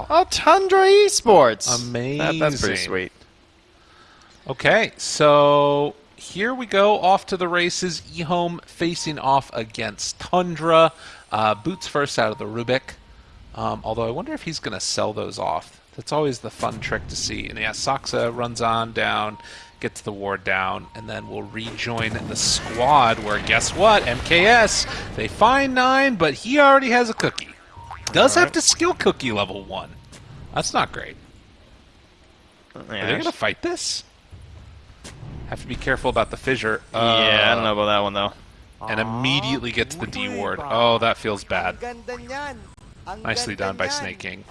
wow! Oh, Tundra Esports. Amazing. That, that's pretty sweet. Okay, so here we go off to the races. eHome facing off against Tundra. Uh, boots first out of the Rubik. Um, although I wonder if he's going to sell those off. That's always the fun trick to see. And yeah, Saksa runs on down, gets the ward down, and then we'll rejoin the squad where guess what? MKS, they find nine, but he already has a cookie does right. have to skill cookie level one. That's not great. Yes. Are they gonna fight this? Have to be careful about the fissure. Uh, yeah, I don't uh, know about that one though. And immediately gets the D ward. Oh, that feels bad. Nicely done by Sneyking.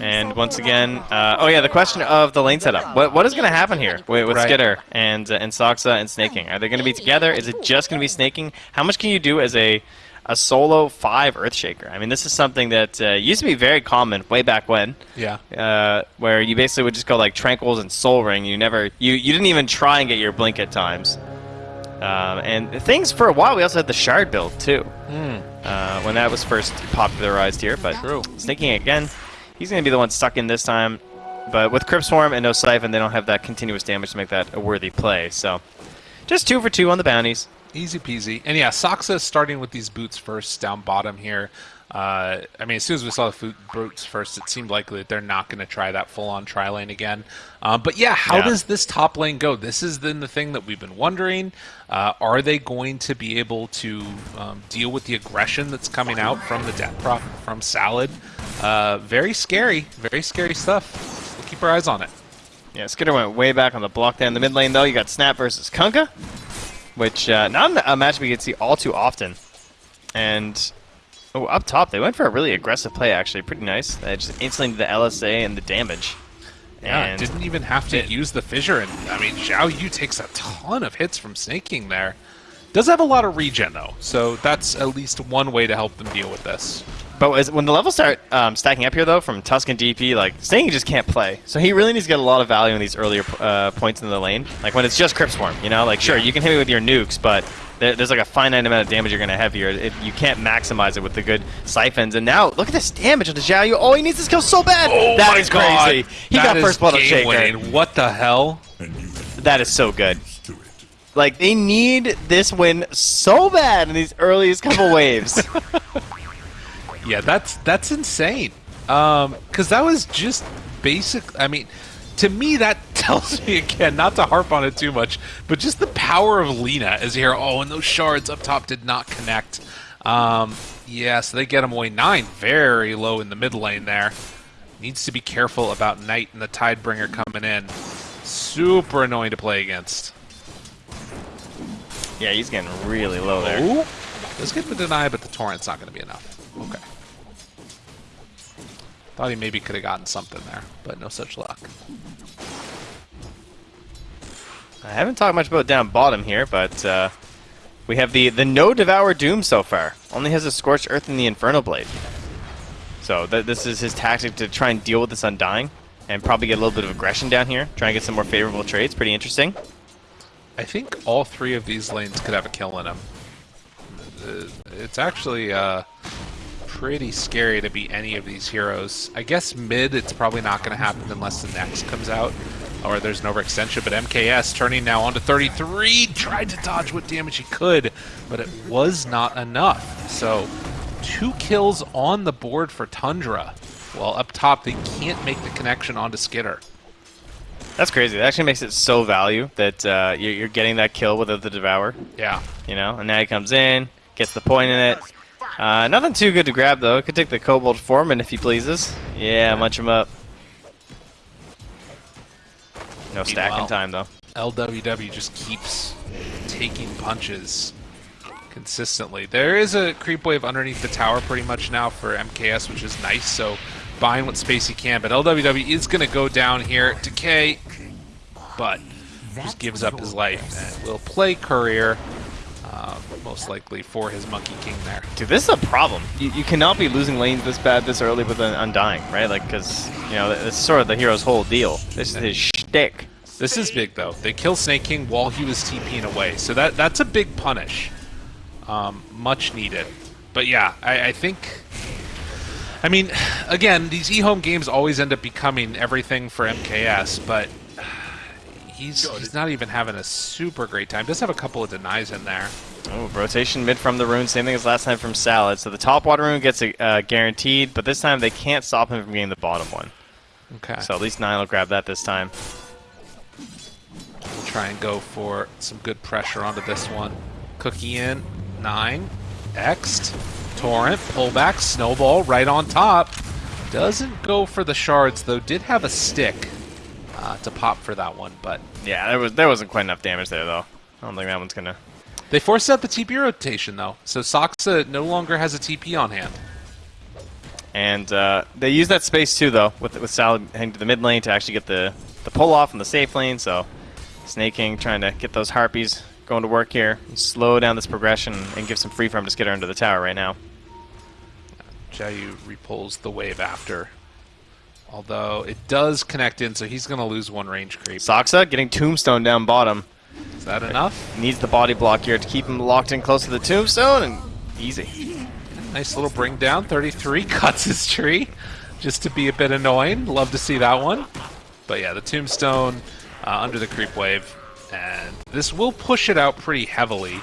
And once again, uh, oh yeah, the question of the lane setup. What what is going to happen here with, with right. Skiter and uh, and Saksa and Sneyking? Are they going to be together? Is it just going to be Sneyking? How much can you do as a a solo five Earthshaker? I mean, this is something that uh, used to be very common way back when, Yeah. uh, where you basically would just go like Tranquils and Soul Ring. You never you you didn't even try and get your blink at times. Um, and things for a while, we also had the Shard build too. Uh, when that was first popularized here, but True. Sneyking again, he's going to be the one stuck in this time. But with Crypt Swarm and no Siphon, they don't have that continuous damage to make that a worthy play. So, just two for two on the bounties. Easy peasy. And yeah, Saksa is starting with these boots first down bottom here. Uh, I mean, as soon as we saw the boots first, it seemed likely that they're not going to try that full-on try lane again. Um, but yeah, how Yeah. does this top lane go? This is then the thing that we've been wondering. Uh, are they going to be able to um, deal with the aggression that's coming out from the death prop from Salad? Uh, very scary, very scary stuff. We'll keep our eyes on it. Yeah, Skiter went way back on the block there in the mid lane, though. You got Snap versus Kunkka, which uh, not a match we get to see all too often. And oh, up top, they went for a really aggressive play, actually. Pretty nice. They just instantly the LSA and the damage. Yeah, and didn't even have to it- use the fissure, and I mean, Zhao Yu takes a ton of hits from Sneyking there. Does have a lot of regen though, so that's at least one way to help them deal with this. But as, when the levels start um, stacking up here, though, from Tusk and DP, like, Sting just can't play. So he really needs to get a lot of value in these earlier uh, points in the lane. Like, when it's just Crypt Swarm, you know? Like, sure, you can hit me with your nukes, but there, there's, like, a finite amount of damage you're going to have here. It, you can't maximize it with the good Siphons. And now, look at this damage on the Zhao Yu. Oh, he needs this kill so bad! That my is God, crazy! He that got first blood on Shaker. winning. What the hell? That is so good. Like, they need this win so bad in these earliest couple waves. Yeah, that's that's insane. Um, because that was just basic. I mean, to me, that tells me again not to harp on it too much, but just the power of Lina as you hear, oh, and those shards up top did not connect. Um, yeah, so they get him away nine, very low in the mid lane there. Needs to be careful about Knight and the Tidebringer coming in. Super annoying to play against. yeah, he's getting really low there. Ooh, does get the deny, but the torrent's not going to be enough. Okay. Thought he maybe could have gotten something there, but no such luck. I haven't talked much about down bottom here, but uh, we have the the no devour doom so far. Only has a scorched earth and the Infernal blade. So th this is his tactic to try and deal with this undying, and probably get a little bit of aggression down here. Try and get some more favorable trades. Pretty interesting. I think all three of these lanes could have a kill in them. Uh, It's actually uh, pretty scary to be any of these heroes. I guess mid, it's probably not going to happen unless the next comes out, or there's an overextension. But MKS turning now onto 33, tried to dodge what damage he could, but it was not enough. So two kills on the board for Tundra. Well, up top, they can't make the connection onto Skiter. That's crazy. That actually makes it so value that uh, you're, you're getting that kill without the devour. Yeah. You know, and now he comes in, gets the point in it. Uh, nothing too good to grab though. Could take the Kobold Foreman if he pleases. Yeah, munch him up. No stacking Meanwhile- time though. LWW just keeps taking punches consistently. There is a creep wave underneath the tower pretty much now for MKS, which is nice, so buying what space he can. But LWW is going to go down here. Decay, but just gives up his life and will play Courier, uh, most likely for his Monkey King there. Dude, this is a problem. You, you cannot be losing lanes this bad this early with an Undying, right? Like, because, you know, it's sort of the hero's whole deal. This is his shtick. This is big though. They kill Sneyking while he was TPing away, so that that's a big punish. Um, much needed. But yeah, I, I think I mean, again, these e-home games always end up becoming everything for MKS, but he's he's not even having a super great time. Does have a couple of denies in there. Oh, rotation mid from the rune, same thing as last time from Salad. So the top water rune gets a, uh, guaranteed, but this time they can't stop him from getting the bottom one. Okay. So at least Nine will grab that this time. We'll try and go for some good pressure onto this one. Cookie in, nine, Xed, Torrent, pullback, snowball right on top. Doesn't go for the shards though. Did have a stick uh, to pop for that one, but Yeah, there was there wasn't quite enough damage there though. I don't think that one's gonna. They forced out the TP rotation though, so Saksa no longer has a TP on hand. And uh, they use that space too though, with with Salad heading to the mid lane to actually get the the pull off in the safe lane. So Sneyking trying to get those harpies going to work here, slow down this progression, and give some free farm to get her under the tower right now. Jayu repulls the wave after. Although it does connect in, so he's going to lose one range creep. Soxa getting Tombstone down bottom. Is that enough? Needs the body block here to keep him locked in close to the Tombstone, and easy. Nice little bring down. 33 cuts his tree just to be a bit annoying. Love to see that one. But yeah, the tombstone uh, under the creep wave. And this will push it out pretty heavily.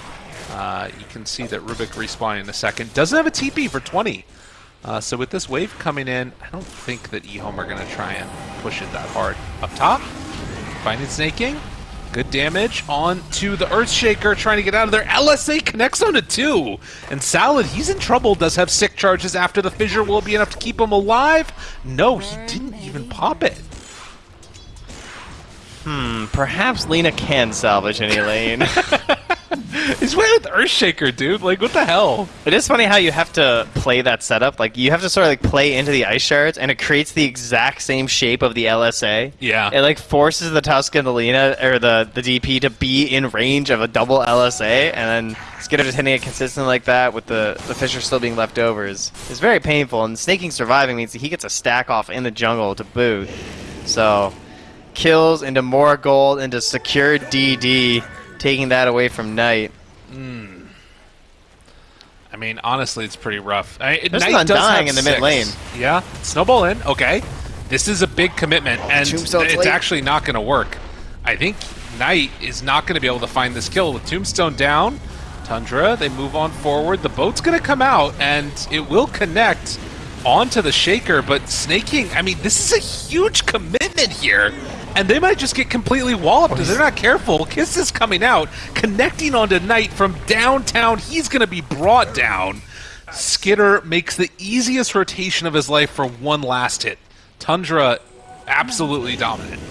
Uh, you can see that Rubik respawning in a second. Doesn't have a TP for 20. Uh, so with this wave coming in, I don't think that eHome are going to try and push it that hard. Up top, finding Sneyking. Good damage on to the Earthshaker trying to get out of there. LSA connects on to two. And Salad, he's in trouble, does have sick charges after the fissure. Will it be enough to keep him alive? No, he didn't even pop it. Hmm, perhaps Lina can salvage any lane. He's playing with Earthshaker, dude. Like, what the hell? It is funny how you have to play that setup. Like you have to sort of like play into the ice shards, and it creates the exact same shape of the LSA. Yeah. It like forces the Tusk and the Lina or the the DP to be in range of a double LSA, and then Skiter just hitting it consistently like that with the the Fissure still being left over is is very painful. And Sneyking surviving means that he gets a stack off in the jungle to boot. So kills into more gold into secure DD, taking that away from Knight. Hmm. I mean, honestly, it's pretty rough. I, it- There's Knight none does dying in the mid six. lane. Yeah, snowball in. Okay, this is a big commitment, and it's late. actually not going to work. I think Knight is not going to be able to find this kill with Tombstone down. Tundra, they move on forward. The boat's going to come out, and it will connect onto the Shaker. But Sneyking, I mean, this is a huge commitment here. And they might just get completely walloped oh, if they're not careful. Kiss is coming out, connecting onto Knight from downtown. He's going to be brought down. Skiter makes the easiest rotation of his life for one last hit. Tundra, absolutely dominant.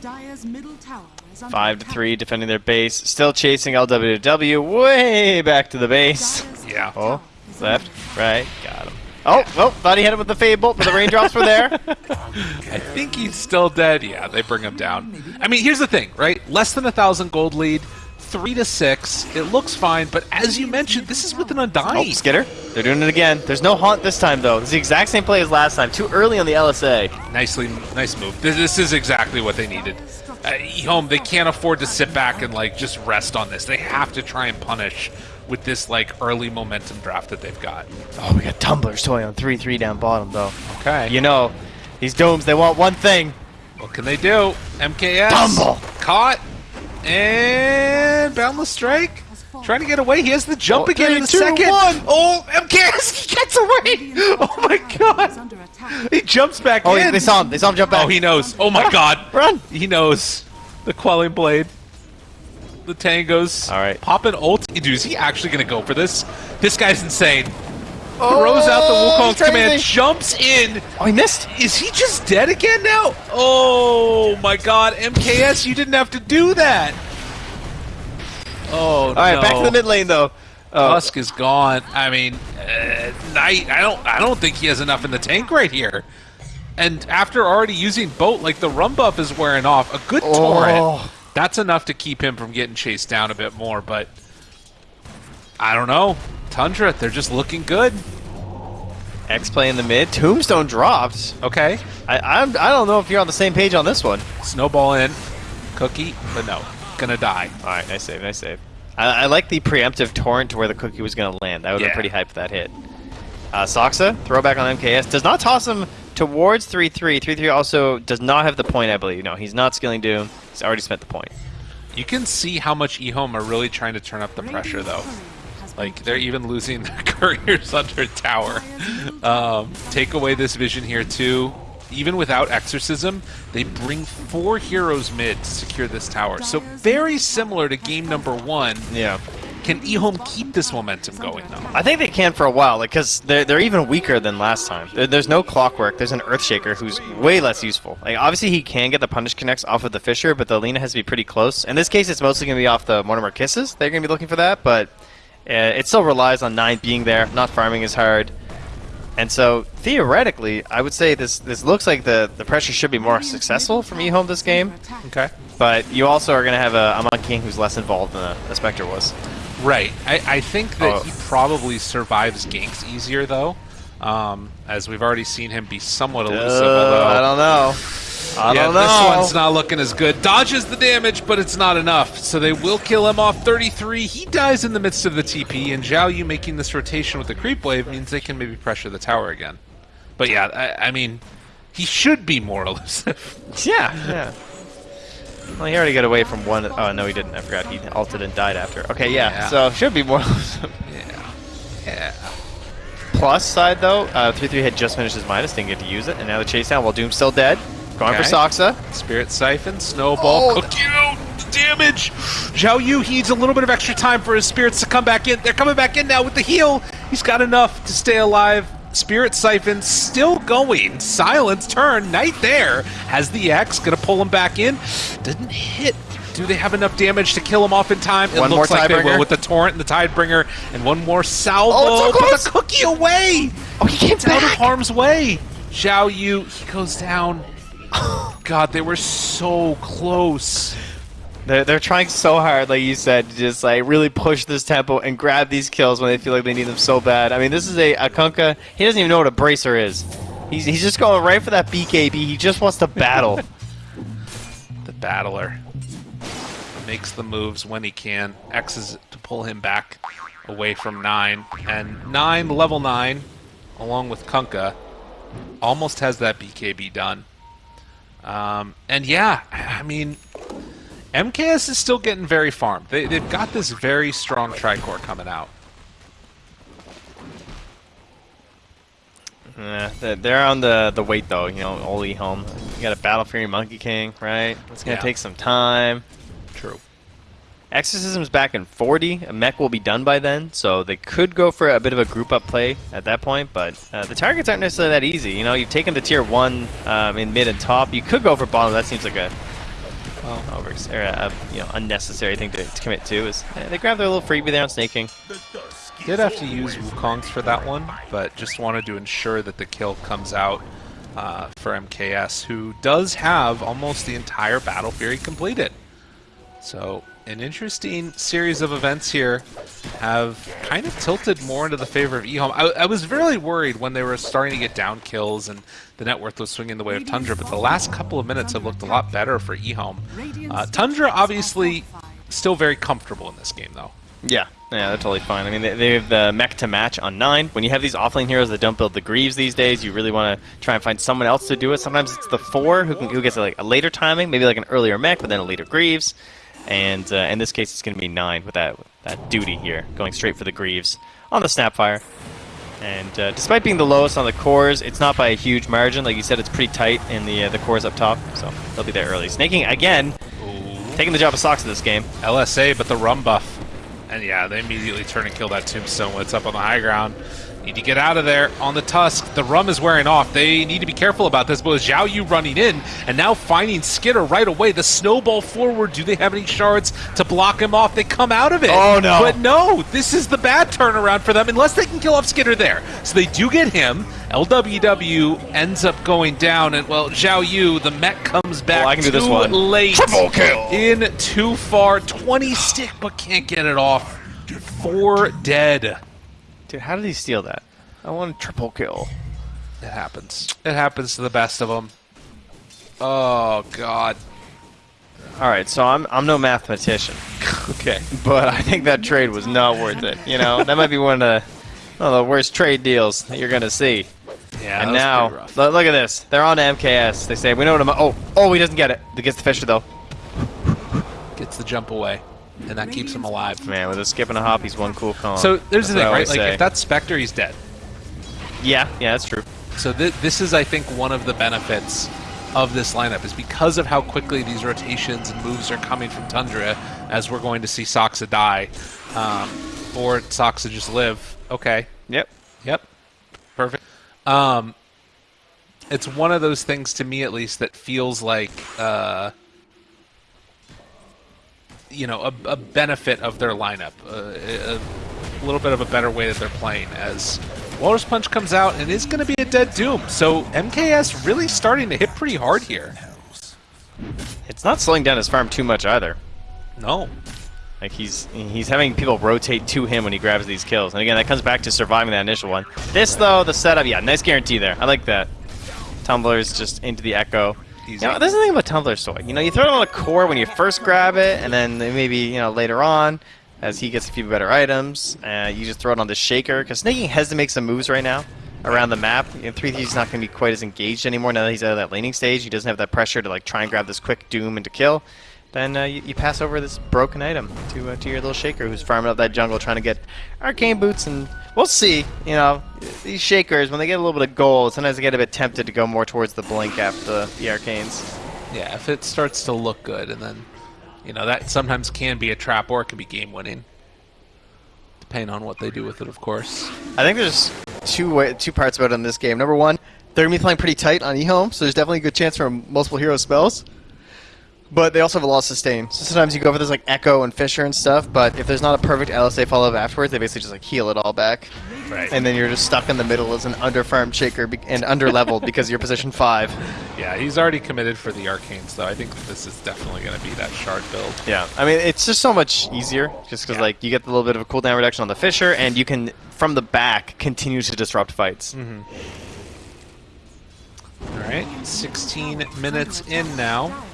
Dyer's middle tower Five to three, defending their base. Still chasing LWW way back to the base. Yeah. Oh, tower is under left, right, got him. Oh, well, thought he hit him with the Fable, but the raindrops were there. I think he's still dead. Yeah, they bring him down. I mean, here's the thing, right? Less than a thousand gold lead, three to six. It looks fine, but as you mentioned, this is with an Oh. Skiter. They're doing it again. There's no haunt this time, though. It's the exact same play as last time. Too early on the LSA. Nicely, nice move. This, this is exactly what they needed. Uh, home, they can't afford to sit back and like just rest on this. They have to try and punish with this like early momentum draft that they've got. Oh, we got Tumbler's toy on 3-3 down bottom, though. Okay, You know, these domes, they want one thing. what can they do? MKS Tumble. caught and boundless strike. Trying to get away. He has the jump Oh, again in a three, two, second. one. Oh, MKS he gets away. Oh my god. He jumps back Oh, in. they saw him. They saw him jump oh, back. Oh, he knows. Oh my god. Run. He knows. The quelling blade. The tangos. All right. Pop an ult. Dude, is he actually going to go for this? This guy's insane. Throws out the Wukong command. Jumps in. Oh, he missed. Is he just dead again now? Oh my god. MKS, you didn't have to do that. Oh, All right, no. back to the mid lane, though. Oh, Tusk is gone. I mean, uh, Knight. I don't. I don't think he has enough in the tank right here. And after already using boat, like the rum buff is wearing off. A good torrent. That's enough to keep him from getting chased down a bit more. But I don't know. Tundra, they're just looking good. X play in the mid. Tombstone dropped. Okay. I, I'm, I don't know if you're on the same page on this one. Snowball in. Cookie, but no, gonna die. All right, nice save, nice save. I, I like the preemptive torrent to where the cookie was going to land. That would have Yeah. been pretty hype that hit. Uh, Saksa, throwback on MKS, does not toss him towards 3-3. 3-3 also does not have the point, I believe. No, he's not skilling Doom. He's already spent the point. You can see how much eHome are really trying to turn up the pressure, though. Like, they're even losing their couriers under tower. Um, take away this vision here, too. Even without Exorcism, they bring four heroes mid to secure this tower. So very similar to game number one. Yeah. Can eHome keep this momentum going, though? I think they can for a while, like, because they're, they're even weaker than last time. There, there's no Clockwork. There's an Earthshaker who's way less useful. Like, obviously he can get the Punish Connects off of the Fissure, but the Lina has to be pretty close. In this case, it's mostly going to be off the Mortimer Kisses. They're going to be looking for that, but uh, it still relies on 9 being there, not farming as hard. And so, theoretically, I would say this this looks like the, the pressure should be more successful from eHome this game, Okay. but you also are going to have a, a Monkey King who's less involved than a, a Spectre was. Right. I, I think that Oh. he probably survives ganks easier, though. Um, as we've already seen him be somewhat elusive, Uh, although I don't know. I yeah, don't know. this one's not looking as good. Dodges the damage, but it's not enough. So they will kill him off 33. He dies in the midst of the TP, and Zhao Yu making this rotation with the creep wave means they can maybe pressure the tower again. But yeah, I, I mean, he should be more elusive. Yeah, yeah. Well, he already got away from one. Oh no, he didn't. I forgot he ulted and died after. Okay, yeah. Yeah. So should be more. yeah. Yeah. Plus side though, uh, three three had just finished his minus, didn't get to use it, and now the chase down while Doom's still dead. Going for Okay. Saksa. Spirit Siphon, Snowball, Oh, cook you, damage! Zhao Yu, he needs a little bit of extra time for his spirits to come back in. They're coming back in now with the heal. He's got enough to stay alive. Spirit Siphon still going. Silence turn, Knight there. Has the X, gonna pull him back in. Didn't hit. Do they have enough damage to kill him off in time? It One looks more like they will with the Torrent and the Tidebringer. And one more salvo. Oh, so Put the cookie away! Oh, he came It's out of harm's way. Zhao Yu, he goes down. God, they were so close. They're, they're trying so hard, like you said, to just like really push this tempo and grab these kills when they feel like they need them so bad. I mean, this is a, a Kunkka. He doesn't even know what a bracer is. He's, he's just going right for that BKB. He just wants to battle. The battler makes the moves when he can. X's to pull him back away from nine, and nine level nine, along with Kunkka, almost has that BKB done. Um, and yeah, I mean, MKS is still getting very farmed. They, they've got this very strong Tricore coming out. Yeah, they're- they're on the the wait though. You know, Oli home. You got a Battle Fury Monkey King, right? It's gonna Yeah. take some time. True. Exorcism's back in 40. A mech will be done by then, so they could go for a bit of a group up play at that point. But uh, the targets aren't necessarily that easy. You know, you've taken the tier one um, in mid and top. You could go for bottom. That seems like a well, over or a, you know unnecessary thing to, to commit to. Is eh, they grab their little freebie there on Sneyking. Did have to use Wukongs for that one, but just wanted to ensure that the kill comes out uh, for MKS, who does have almost the entire Battle Fury completed. So, an interesting series of events here have kind of tilted more into the favor of eHome. I, I was really worried when they were starting to get down kills and the net worth was swinging the way of Tundra, but the last couple of minutes have looked a lot better for eHome. Uh, Tundra obviously still very comfortable in this game, though. Yeah, yeah, they're totally fine. I mean, they, they have the mech to match on 9. When you have these offlane heroes that don't build the Greaves these days, you really want to try and find someone else to do it. Sometimes it's the 4 who, can, who gets like a later timing, maybe like an earlier mech, but then a later Greaves. And uh, in this case, it's going to be 9 with that, that duty here, going straight for the Greaves on the Snapfire. And uh, despite being the lowest on the cores, it's not by a huge margin. Like you said, it's pretty tight in the uh, the cores up top, so they'll be there early. Sneyking, again, taking the job of Socks in this game. LSA, but the rum buff. And yeah, they immediately turn and kill that tombstone when it's up on the high ground. Need to get out of there on the tusk. The rum is wearing off. They need to be careful about this. But with Zhao Yu running in and now finding Skiter right away, the snowball forward. Do they have any shards to block him off? They come out of it. Oh, no. But no, this is the bad turnaround for them unless they can kill off Skiter there. So they do get him. LWW ends up going down, and well, Zhao Yu, the mech comes back Oh, I can do this one. late. Triple kill. In too far. 20 stick, but can't get it off. Four dead. Dude, how did he steal that? I want a triple kill. It happens. It happens to the best of them. Oh, God. All right, so I'm I'm no mathematician, Okay. but I think that trade was not worth it. You know, that might be one of the One of the worst trade deals that you're gonna see. Yeah, and now, rough. look at this. They're on to MKS. They say, we know what I'm. Oh, oh, he doesn't get it. He gets the Fissure though. gets the jump away, and that keeps him alive. Man, with a skip and a hop, he's one cool cone. So there's That's the thing, right? Like say. if that's Spectre, he's dead. yeah, yeah, that's true. So th- this is, I think, one of the benefits of this lineup is because of how quickly these rotations and moves are coming from Tundra, as we're going to see Saksa die, um, or Saksa just live. Okay, Yep. Yep. Perfect. Um, it's one of those things to me, at least, that feels like, uh, you know, a, a benefit of their lineup, uh, a little bit of a better way that they're playing. As Walrus Punch comes out and is going to be a dead doom, so MKS really starting to hit pretty hard here. It's not slowing down his farm too much either. No. Like he's he's having people rotate to him when he grabs these kills. And again, that comes back to surviving that initial one. This though, the setup, yeah, nice guarantee there. I like that. Tumbler's just into the echo. Easy. You know, there's the thing about Tumbler's Toy. You know, you throw it on a core when you first grab it, and then maybe you know later on, as he gets a few better items, uh, you just throw it on the shaker. Because Snaking has to make some moves right now around the map. And 3 he's not going to be quite as engaged anymore now that he's out of that laning stage. He doesn't have that pressure to like try and grab this quick doom and to kill. Then uh, you, you pass over this broken item to uh, to your little shaker who's farming up that jungle trying to get arcane boots and we'll see. You know these shakers when they get a little bit of gold, sometimes they get a bit tempted to go more towards the blink after the, the arcanes. Yeah, if it starts to look good, and then, you know, that sometimes can be a trap or it can be game winning. Depending on what they do with it, of course. I think there's two way, two parts about it in this game. Number one, they're gonna be playing pretty tight on eHome, so there's definitely a good chance for multiple hero spells. But they also have a lot of sustain. So sometimes you go for this like Echo and Fissure and stuff, but if there's not a perfect LSA follow up afterwards, they basically just like heal it all back. Right. And then you're just stuck in the middle as an underfarmed shaker be- and underleveled because you're position five. Yeah, he's already committed for the arcanes, though. I think this is definitely going to be that shard build. Yeah, I mean it's just so much easier, just because Yeah. like you get the little bit of a cooldown reduction on the Fissure, and you can from the back continue to disrupt fights. Mm-hmm. All right, 16 minutes in now.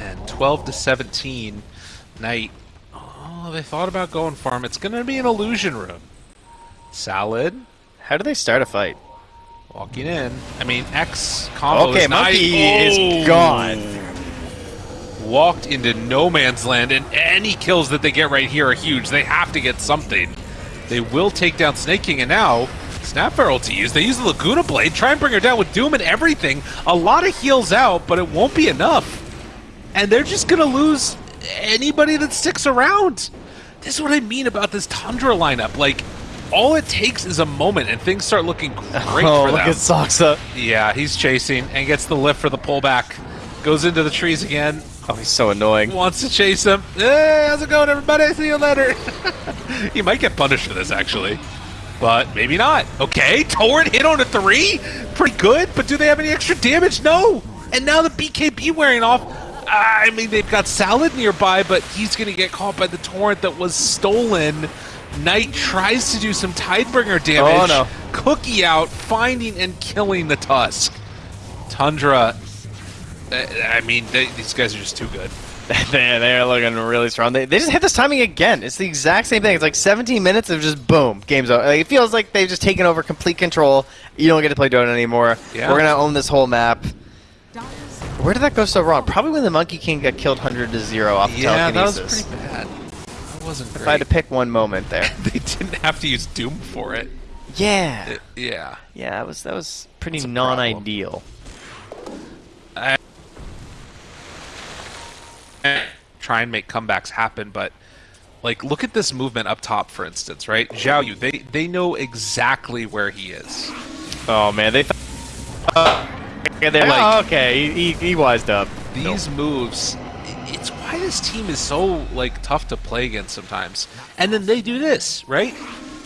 And 12 to 17. Knight. Oh, they thought about going farm. It's going to be an illusion room. Salad. How do they start a fight? Walking in. I mean, X combo Okay, is nice. Monkey Oh! is gone. Walked into no man's land, and any kills that they get right here are huge. They have to get something. They will take down Sneyking, and now Snap Barrel to use. They use the Laguna Blade, try and bring her down with Doom and everything. A lot of heals out, but it won't be enough. And they're just going to lose anybody that sticks around. This is what I mean about this Tundra lineup. Like, all it takes is a moment, and things start looking great oh, for look them. at Saksa. Yeah, he's chasing and gets the lift for the pullback. Goes into the trees again. Oh, he's so annoying. Wants to chase him. Hey, how's it going, everybody? See you later. he might get punished for this, actually. But maybe not. Okay, Torrent hit on a three. Pretty good, but do they have any extra damage? No. And now the BKB wearing off. I mean, they've got Salad nearby, but he's going to get caught by the Torrent that was stolen. Knight tries to do some Tidebringer oh, damage. Oh, no. Cookie out, finding and killing the Tusk. Tundra. I mean, they, these guys are just too good. they they're looking really strong. They, they just hit this timing again. It's the exact same thing. It's like 17 minutes of just boom, game's over. Like, it feels like they've just taken over complete control. You don't get to play Dota anymore. Yeah. We're gonna own this whole map. Where did that go so wrong? Probably when the Monkey King got killed 100 to zero off Yeah, that was pretty bad. That wasn't if I had to pick one moment there. they didn't have to use Doom for it. yeah. It- yeah. Yeah, that was that was pretty non-ideal. Try and make comebacks happen, but like look at this movement up top, for instance, right? Zhao Yu, they they know exactly where he is. Oh man, they. Th- uh, yeah, they're Like- oh, okay, he, he, he wised up. These moves, it's why this team is so like tough to play against sometimes. And then they do this, right?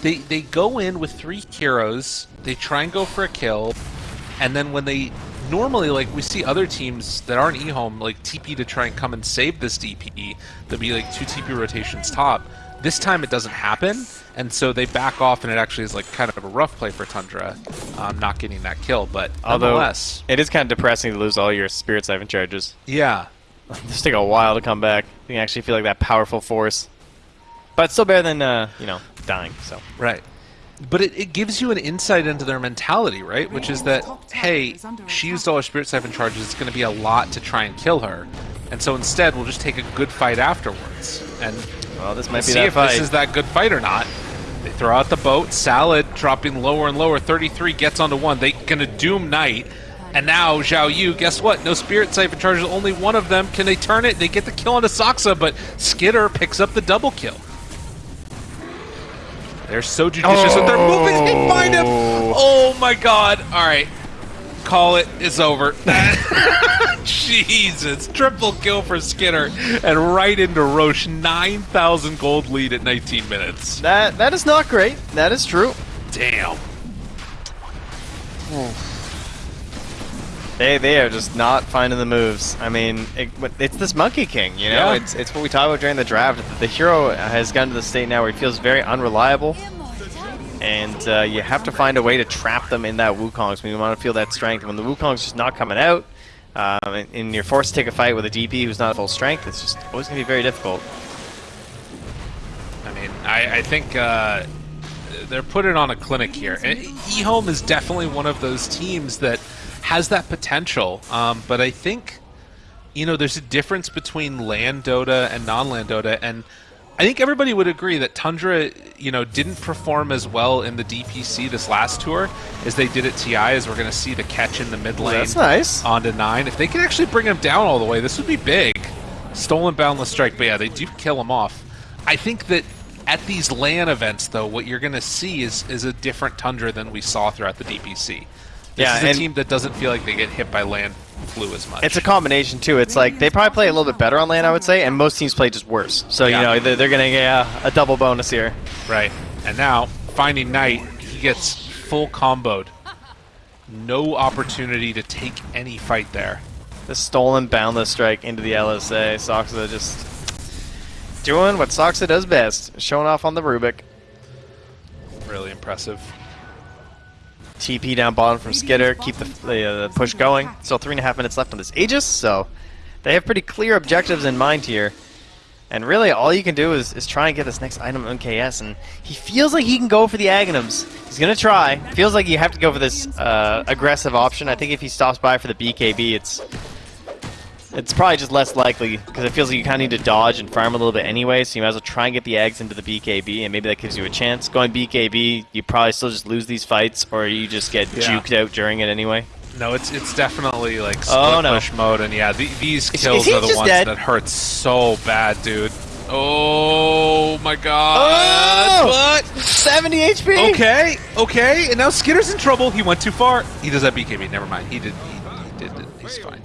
They they go in with three heroes, they try and go for a kill, and then when they normally like we see other teams that aren't eHome like TP to try and come and save this DP, there'll be like two TP rotations top. This time it doesn't happen, and so they back off, and it actually is like kind of a rough play for Tundra, um, not getting that kill. But Although nonetheless, it is kind of depressing to lose all your Spirit Siphon charges. yeah, Just take a while to come back. You can actually feel like that powerful force. But it's still better than uh, you know dying. So Right. But it, it gives you an insight into their mentality, right? Which is that, hey, she used all her Spirit Siphon charges, it's going to be a lot to try and kill her. And so instead, we'll just take a good fight afterwards. And Well, this might be see that if fight. this is that good fight or not. They throw out the boat. Salad dropping lower and lower. 33 gets onto one. They gonna doom Knight. And now Zhao Yu, guess what? No Spirit Siphon charges, only one of them. Can they turn it? They get the kill onto Saksa, but Skiter picks up the double kill. They're so judicious with their movements. They find him. Oh. oh my god. All right. Call it. It's over. Jesus. Triple kill for Skiter. And right into Roche. 9,000 gold lead at 19 minutes. That that is not great. That is true. Damn. They they are just not finding the moves. I mean, it, it's this Monkey King, you know. Yeah. It's it's what we talked about during the draft. The hero has gotten to the state now where he feels very unreliable, and uh, you have to find a way to trap them in that Wukong. So we want to feel that strength. When the Wukong's just not coming out, um, and, and you're forced to take a fight with a DP who's not at full strength, it's just always going to be very difficult. I mean, I, I think uh, they're putting on a clinic here. And eHome is definitely one of those teams that has that potential. Um, but I think, you know, there's a difference between LAN Dota and non-LAN Dota. And I think everybody would agree that Tundra, you know, didn't perform as well in the DPC this last tour as they did at TI, as we're going to see the catch in the mid lane That's nice. On to nine. If they can actually bring him down all the way, this would be big. Stolen Boundless Strike, but yeah, they do kill him off. I think that at these LAN events, though, what you're going to see is is a different Tundra than we saw throughout the DPC. This Yeah, is a team that doesn't feel like they get hit by LAN flu as much. It's a combination too. It's like they probably play a little bit better on LAN, I would say, and most teams play just worse. So Yeah. you know they're, they're gonna get a, a double bonus here. right. And now, finding Knight, he gets full comboed. No opportunity to take any fight there. The stolen boundless strike into the LSA. Saksa just doing what Saksa does best, showing off on the Rubik. Really impressive. TP down bottom from Skiter, keep the, the, uh, the push going. Still three and a half minutes left on this Aegis, so they have pretty clear objectives in mind here. And really, all you can do is, is try and get this next item MKS, and he feels like he can go for the Aghanims. He's gonna try. Feels like you have to go for this uh, aggressive option. I think if he stops by for the BKB, it's it's probably just less likely because it feels like you kind of need to dodge and farm a little bit anyway. So you might as well try and get the eggs into the BKB, and maybe that gives you a chance. Going BKB, you probably still just lose these fights, or you just get Yeah. juked out during it anyway. No, it's it's definitely like oh, split Oh, no. push mode, and yeah, the, these kills is he are the ones dead? that hurt so bad, dude. Oh my god! Oh! 70 HP. Okay, okay, and now Skiter's in trouble. He went too far. He does that BKB. Never mind. He did. He, he did. it. He's fine.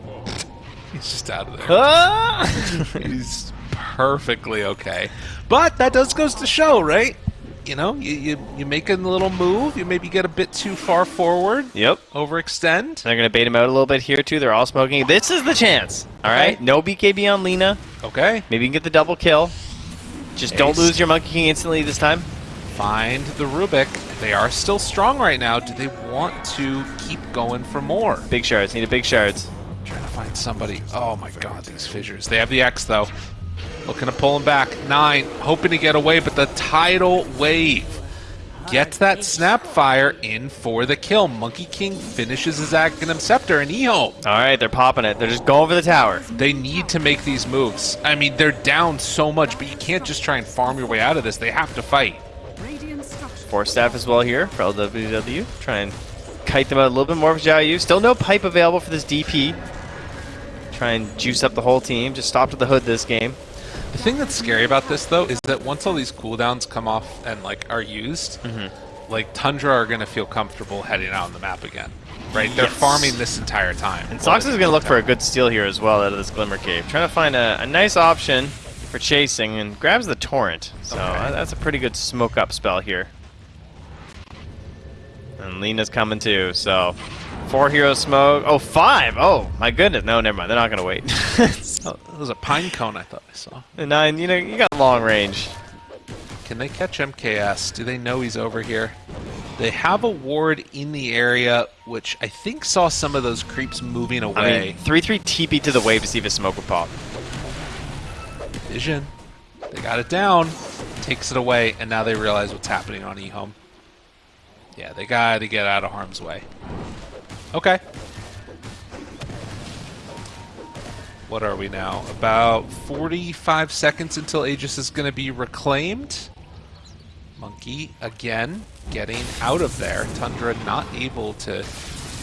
He's just out of there. He's perfectly okay. But that does goes to show, right? You know, you, you you make a little move, you maybe get a bit too far forward, yep. overextend. They're gonna bait him out a little bit here too. They're all smoking. This is the chance. All right. Okay. No BKB on Lina. Okay. Maybe you can get the double kill. Just don't lose your Monkey King instantly this time. Find the Rubik. They are still strong right now. Do they want to keep going for more? Big shards. Need a big shards. Trying to find somebody. Oh my god, these fissures. They have the X though. Looking to pull him back. Nine, hoping to get away, but the tidal wave gets that Snapfire in for the kill. Monkey King finishes his Aghanim Scepter and Ehome. All right. They're popping it. They're just going for the tower. They need to make these moves. I mean, they're down so much, but you can't just try and farm your way out of this. They have to fight. Force staff as well here for LWW. Try and kite them out a little bit more for Zhao Yu. Still no pipe available for this DP. Try and juice up the whole team. Just stop to the hood this game. The thing that's scary about this, though, is that once all these cooldowns come off and like are used, Mm-hmm. like Tundra are going to feel comfortable heading out on the map again, right? They're Yes. farming this entire time. And Sox is going to look for a good steal here as well out of this Glimmer Cape. Trying to find a, a nice option for chasing and grabs the Torrent. So Okay. uh, that's a pretty good smoke up spell here. And Lina's coming too, so four hero smoke. Oh, five! Oh, my goodness. No, never mind. They're not going to wait. Oh, it was a pine cone I thought I saw. And Nine, you know, you got long range. Can they catch MKS? Do they know he's over here? They have a ward in the area, which I think saw some of those creeps moving I away. mean, 3-3 TP to the wave to see if a smoke would pop. Vision. They got it down. Takes it away, and now they realize what's happening on eHome. Yeah, they got to get out of harm's way. Okay. What are we now? About 45 seconds until Aegis is going to be reclaimed. Monkey, again, getting out of there. Tundra not able to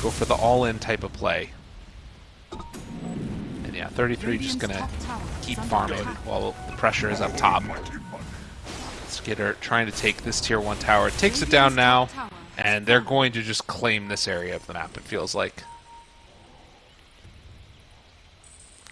go for the all-in type of play. And yeah, 33 just going to keep farming while the pressure is up top. Skiter trying to take this tier 1 tower. Takes it down now, and they're going to just claim this area of the map, it feels like.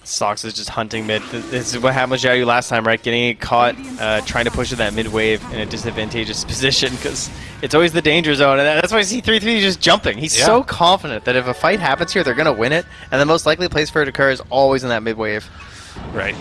Sox is just hunting mid. This is what happened with Xiaoyu last time, right? Getting caught, uh, trying to push to that mid wave in a disadvantageous position because it's always the danger zone, and that's why C33 is just jumping. He's Yeah. so confident that if a fight happens here, they're gonna win it, and the most likely place for it to occur is always in that mid wave. Right.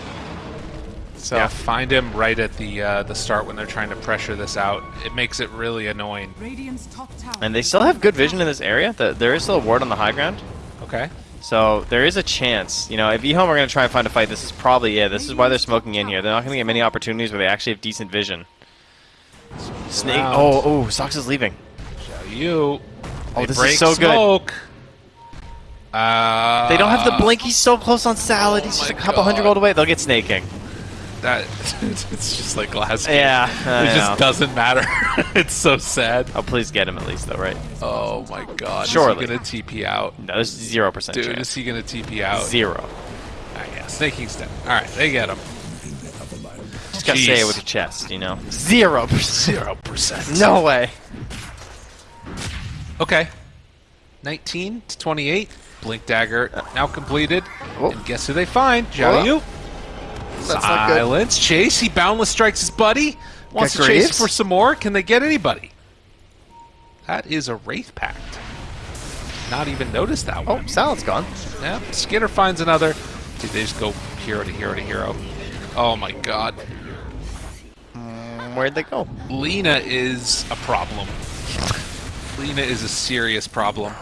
So Yeah, find him right at the uh, the start when they're trying to pressure this out. It makes it really annoying. Radiant's top tower. and they still have good vision in this area. The, there is still a ward on the high ground. Okay. So there is a chance, you know, if eHome are going to try and find a fight, this is probably it. This is why they're smoking in here. They're not going to get many opportunities where they actually have decent vision. Snake. around. Oh, oh, Sox is leaving. Xiao Yu. Oh, They this break is so good. smoke. Uh, They don't have the blink. He's so close on Salad. He's oh just a my couple hundred gold away. They'll get Sneyking. That it's just like last game. Yeah, I it know. just doesn't matter. it's so sad. Oh, please get him at least, though, right? Oh my god. Surely. Is he gonna TP out? No, there's zero percent Dude, chance. is he gonna TP out? Zero. Ah, yeah, Sneyking's dead. Alright, they get him. Just gotta say it with your chest, you know. Zero percent. Zero percent. No way. Okay. 19 to 28. Blink dagger now completed. Oh. And guess who they find? Yu. That's not good. Silence. Chase. He boundless strikes his buddy. Wants Got to chase for some more. Can they get anybody? That is a Wraith Pact. Not even noticed that Oh, one. Salad's gone. Yeah, Skiter finds another. Dude, they just go hero to hero to hero. Oh my god. Mm, Where'd they go? Lina is a problem. Lina is a serious problem.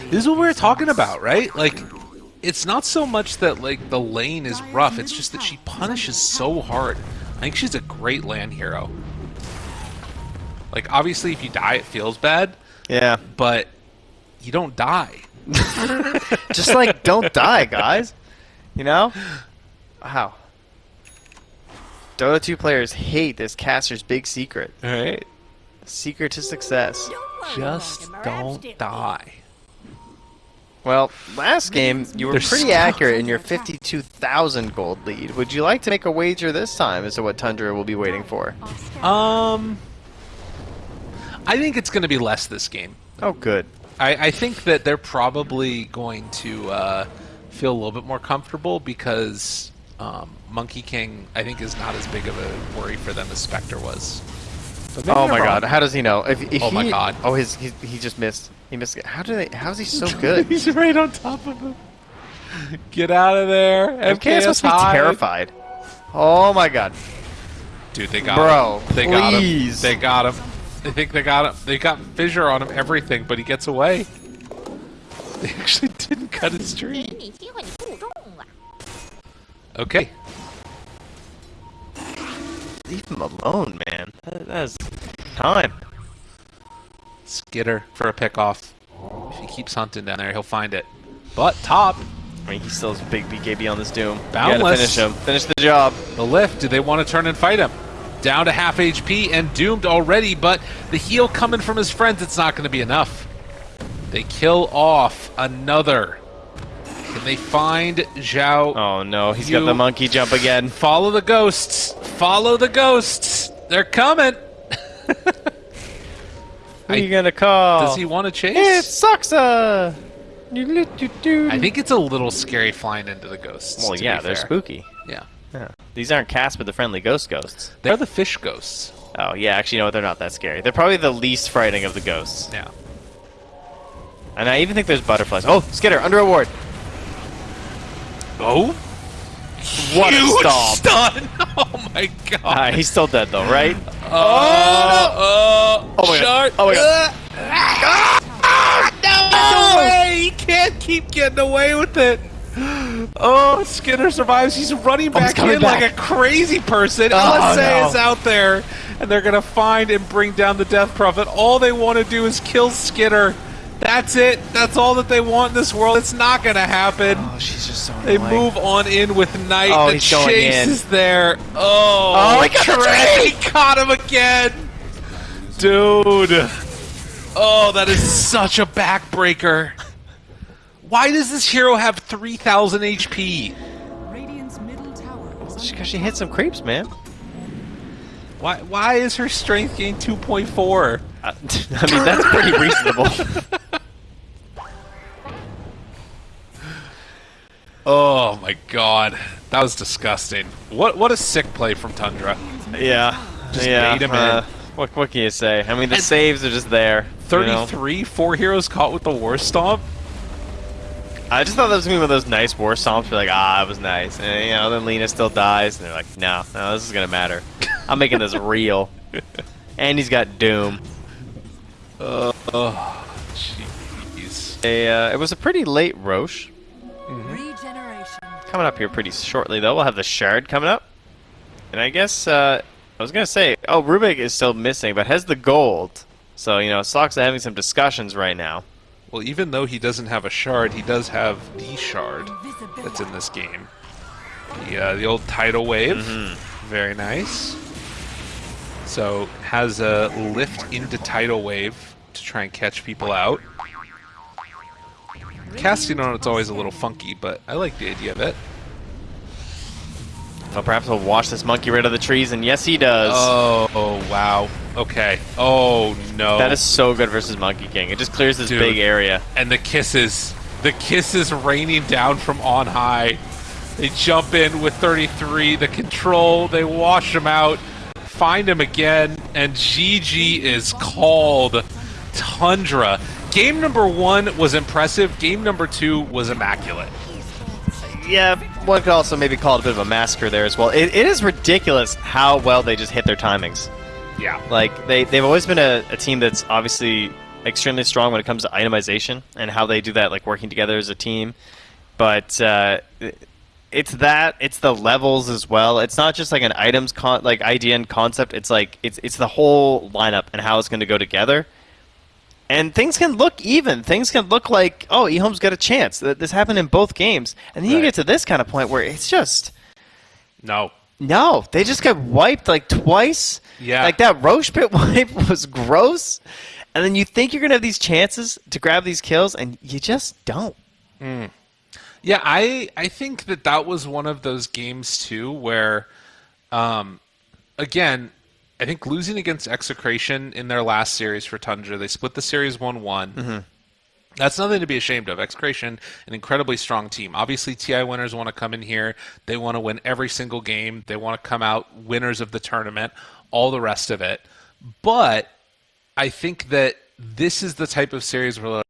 This is what we were talking about, right? Like, it's not so much that like the lane is rough; it's just that she punishes so hard. I think she's a great LAN hero. Like, obviously, if you die, it feels bad, Yeah. but you don't die. Just like, don't die, guys. You know? Wow. Dota 2 players hate this caster's big secret. All right, Secret to success. just don't die. Well, last game, you were They're pretty stuck. accurate in your 52,000 gold lead. Would you like to make a wager this time as to what Tundra will be waiting for? Um, I think it's going to be less this game. Oh, good. I, I think that they're probably going to uh, feel a little bit more comfortable because um, Monkey King, I think, is not as big of a worry for them as Spectre was. Oh my wrong. god, how does he know? If, if Oh my God. Oh, his he, he just missed. He missed it. How do they? How is he so good? He's right on top of him. Get out of there. MKS, MKS supposed to be terrified. Oh my god. Dude, they got Bro, him. They please. got him. They got him. They think they got him. They got fissure on him, everything, but he gets away. They actually didn't cut his tree. Okay. Leave him alone, man. That, that is time. Skiter for a pickoff. If he keeps hunting down there, he'll find it. But top, I mean, he still has a big BKB on this Doom. Boundless. gotta finish him. Finish the job. the lift. Do they want to turn and fight him? Down to half HP and doomed already, but the heal coming from his friends, it's not going to be enough. They kill off another. Can they find Zhao? Oh no, he's You- got the monkey jump again. Follow the ghosts. Follow the ghosts. They're coming. Who are you gonna call? Does he want to chase? It's Saksa! Uh, I think it's a little scary flying into the ghosts. Well, yeah, they're fair. spooky. Yeah. Yeah. These aren't Casper the friendly ghost ghosts. They're the fish ghosts. Oh, yeah, actually, no. They're not that scary. They're probably the least frightening of the ghosts. Yeah. And I even think there's butterflies. Oh, Skiter, under a ward. Oh? What a Huge stomp. stun! Oh my god. Ah, he's still dead, though, right? Oh, oh, Oh my God. Oh my God. no way! He can't keep getting away with it. Oh, Skiter survives. He's running Oh, he's back in back. like a crazy person. Oh, LSA no. is out there, and they're gonna find and bring down the Death Prophet. All they want to do is kill Skiter. That's it. That's all that they want in this world. It's not gonna happen. Oh, she's just so They annoying. move on in with Knight. Oh, the he's going chase in. is there. Oh, Oh, he got the Trey tree! caught him again. Dude. Oh, that is such a backbreaker. Why does this hero have 3,000 HP? Radiant's middle tower is under Because she hit some creeps, man. Why, why is her strength gain 2.4? Uh, I mean, that's pretty reasonable. Oh my god. That was disgusting. What what a sick play from Tundra. yeah. Just yeah. bait him in. uh, What, what can you say? I mean, the And- saves are just there. you know? 33, four heroes caught with the War Stomp. I just thought that was gonna be one of those nice war stomps. Where like, ah, it was nice, and you know, then Lina still dies, and they're like, no, no, this is gonna matter. I'm making this real. and he's got Doom. Oh, jeez. Uh, it was a pretty late Rosh. regeneration. Coming up here pretty shortly, though. We'll have the Shard coming up. And I guess, uh, I was gonna say, oh, Rubick is still missing, but has the gold. So, you know, Socks are having some discussions right now. Well, even though he doesn't have a shard, he does have the shard that's in this game. The, uh, the old tidal wave. Very nice. So, has a lift into tidal wave to try and catch people out. Casting on it's always a little funky, but I like the idea of it. Well, perhaps he'll wash this monkey rid of the trees, and yes, he does. Oh, oh, wow. Okay. Oh, no. That is so good versus Monkey King. It just clears this Dude. big area. and the kisses. The kisses raining down from on high. They jump in with 33, the control, they wash him out, find him again, and GG is called Tundra. Game number one was impressive, game number two was immaculate. Yeah, one could also maybe call it a bit of a massacre there as well. It, it is ridiculous how well they just hit their timings. Yeah. Like they they've always been a, a team that's obviously extremely strong when it comes to itemization and how they do that, like working together as a team. But uh, it's that it's the levels as well. It's not just like an items con- like idea and concept. It's like it's it's the whole lineup and how it's going to go together. And things can look even. Things can look like, oh, Ehome's got a chance. Th- This happened in both games. And then you get to this kind of point where it's just No. no, they just got wiped like twice. Yeah. Like that Rosh pit wipe was gross. And then you think you're going to have these chances to grab these kills, and you just don't. Yeah, I I think that that was one of those games too where, um, again, I think losing against Execration in their last series for Tundra, they split the series one one. Mm-hmm. That's nothing to be ashamed of. Execration, an incredibly strong team. Obviously, TI winners want to come in here. They want to win every single game. They want to come out winners of the tournament, all the rest of it. But I think that this is the type of series where